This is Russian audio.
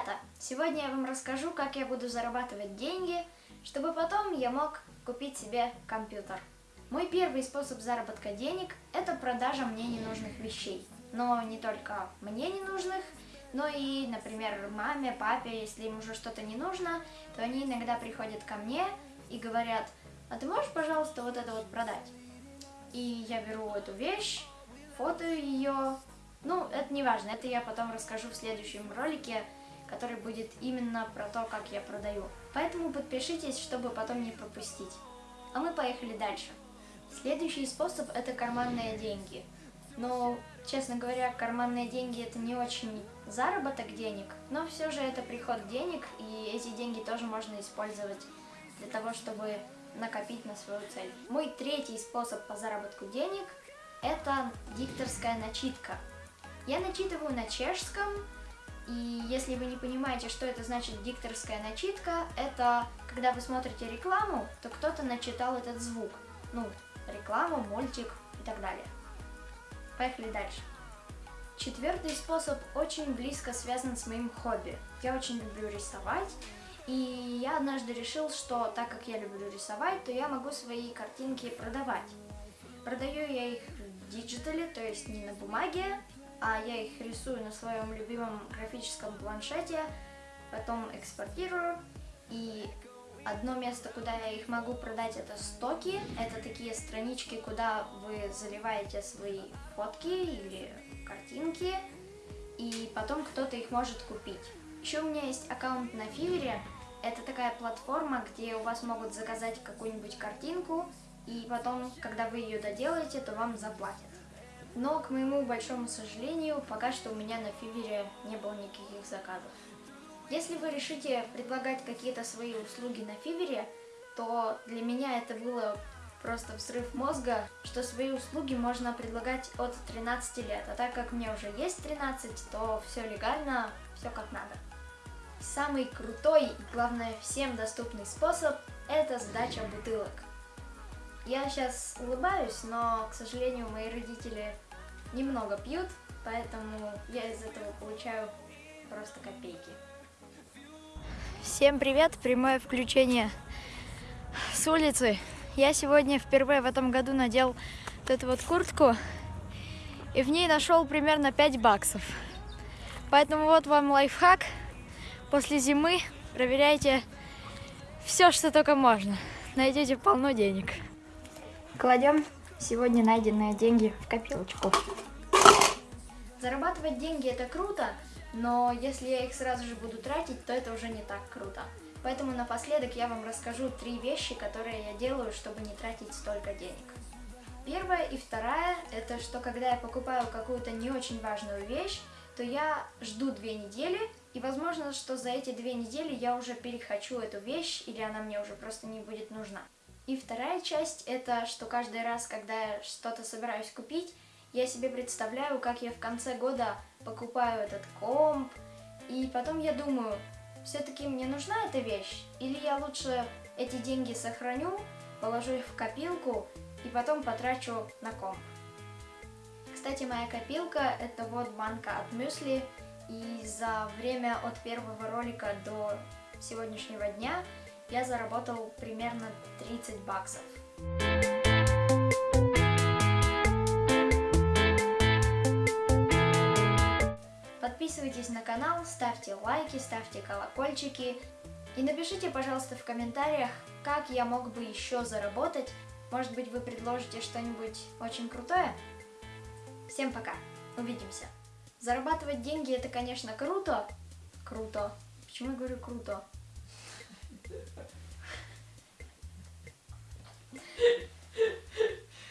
ребята! Сегодня я вам расскажу, как я буду зарабатывать деньги, чтобы потом я мог купить себе компьютер. Мой первый способ заработка денег – это продажа мне ненужных вещей. Но не только мне ненужных, но и, например, маме, папе, если им уже что-то не нужно, то они иногда приходят ко мне и говорят, а ты можешь, пожалуйста, вот это вот продать? И я беру эту вещь, фотою ее, ну, это не важно, это я потом расскажу в следующем ролике, который будет именно про то, как я продаю. Поэтому подпишитесь, чтобы потом не пропустить. А мы поехали дальше. Следующий способ – это карманные деньги. Но, честно говоря, карманные деньги – это не очень заработок денег, но все же это приход денег, и эти деньги тоже можно использовать для того, чтобы накопить на свою цель. Мой третий способ по заработку денег – это дикторская начитка – я начитываю на чешском, и если вы не понимаете, что это значит дикторская начитка, это когда вы смотрите рекламу, то кто-то начитал этот звук. Ну, рекламу, мультик и так далее. Поехали дальше. Четвертый способ очень близко связан с моим хобби. Я очень люблю рисовать, и я однажды решил, что так как я люблю рисовать, то я могу свои картинки продавать. Продаю я их в диджитале, то есть не на бумаге, а я их рисую на своем любимом графическом планшете, потом экспортирую. И одно место, куда я их могу продать, это стоки. Это такие странички, куда вы заливаете свои фотки или картинки, и потом кто-то их может купить. Еще у меня есть аккаунт на Fiverr. Это такая платформа, где у вас могут заказать какую-нибудь картинку, и потом, когда вы ее доделаете, то вам заплатят. Но, к моему большому сожалению, пока что у меня на Фивере не было никаких заказов. Если вы решите предлагать какие-то свои услуги на Фивере, то для меня это было просто взрыв мозга, что свои услуги можно предлагать от 13 лет. А так как мне уже есть 13, то все легально, все как надо. Самый крутой и, главное, всем доступный способ – это сдача бутылок. Я сейчас улыбаюсь, но, к сожалению, мои родители немного пьют, поэтому я из этого получаю просто копейки. Всем привет, прямое включение с улицы. Я сегодня впервые в этом году надел вот эту вот куртку, и в ней нашел примерно 5 баксов. Поэтому вот вам лайфхак. После зимы проверяйте все, что только можно. Найдете полно денег. Кладем сегодня найденные деньги в копилочку. Зарабатывать деньги это круто, но если я их сразу же буду тратить, то это уже не так круто. Поэтому напоследок я вам расскажу три вещи, которые я делаю, чтобы не тратить столько денег. Первая и вторая, это что когда я покупаю какую-то не очень важную вещь, то я жду две недели, и возможно, что за эти две недели я уже перехочу эту вещь, или она мне уже просто не будет нужна. И вторая часть, это что каждый раз, когда я что-то собираюсь купить, я себе представляю, как я в конце года покупаю этот комп, и потом я думаю, все-таки мне нужна эта вещь, или я лучше эти деньги сохраню, положу их в копилку и потом потрачу на комп. Кстати, моя копилка это вот банка от мюсли, и за время от первого ролика до сегодняшнего дня я заработал примерно 30 баксов. Подписывайтесь на канал, ставьте лайки, ставьте колокольчики. И напишите, пожалуйста, в комментариях, как я мог бы еще заработать. Может быть, вы предложите что-нибудь очень крутое? Всем пока, увидимся. Зарабатывать деньги это, конечно, круто. Круто. Почему я говорю круто? ハハハハ!